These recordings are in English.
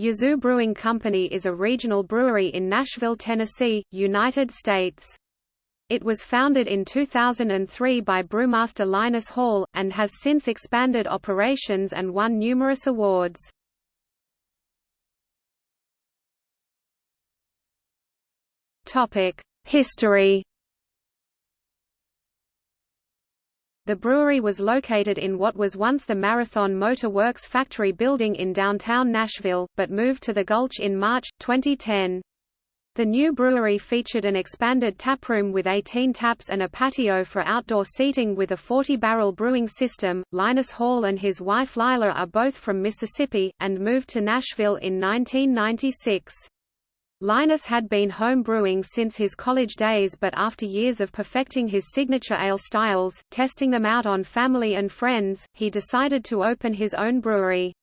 Yazoo Brewing Company is a regional brewery in Nashville, Tennessee, United States. It was founded in 2003 by brewmaster Linus Hall, and has since expanded operations and won numerous awards. History The brewery was located in what was once the Marathon Motor Works factory building in downtown Nashville, but moved to the Gulch in March, 2010. The new brewery featured an expanded taproom with 18 taps and a patio for outdoor seating with a 40-barrel brewing system. Linus Hall and his wife Lila are both from Mississippi, and moved to Nashville in 1996. Linus had been home brewing since his college days but after years of perfecting his signature ale styles, testing them out on family and friends, he decided to open his own brewery.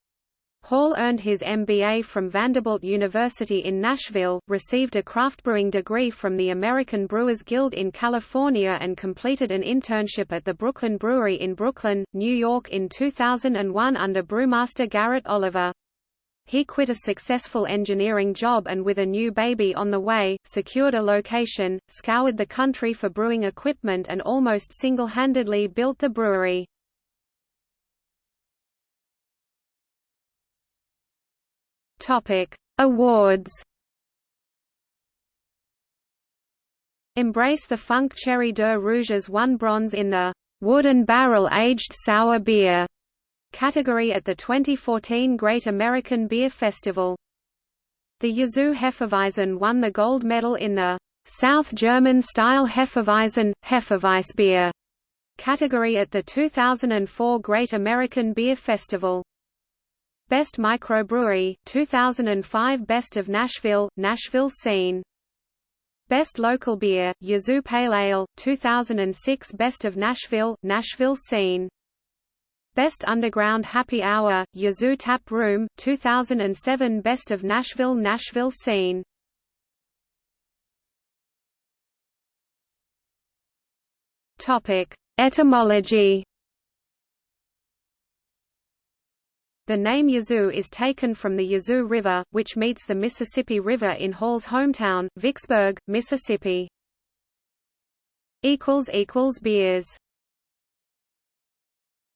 Hall earned his MBA from Vanderbilt University in Nashville, received a craft brewing degree from the American Brewers Guild in California and completed an internship at the Brooklyn Brewery in Brooklyn, New York in 2001 under brewmaster Garrett Oliver. He quit a successful engineering job and with a new baby on the way, secured a location, scoured the country for brewing equipment and almost single-handedly built the brewery. Awards Embrace the Funk Cherry Deux Rouges won bronze in the Wood and Barrel Aged Sour Beer category at the 2014 Great American Beer Festival. The Yazoo Hefeweizen won the gold medal in the South German-style Hefeweizen, Hefeweissbier category at the 2004 Great American Beer Festival. Best Microbrewery, 2005 Best of Nashville, Nashville Scene. Best Local Beer, Yazoo Pale Ale, 2006 Best of Nashville, Nashville Scene. Best Underground Happy Hour, Yazoo Tap Room, 2007 Best of Nashville Nashville Scene. Etymology. The name Yazoo is taken from the Yazoo River, which meets the Mississippi River in Hall's hometown, Vicksburg, Mississippi. Beers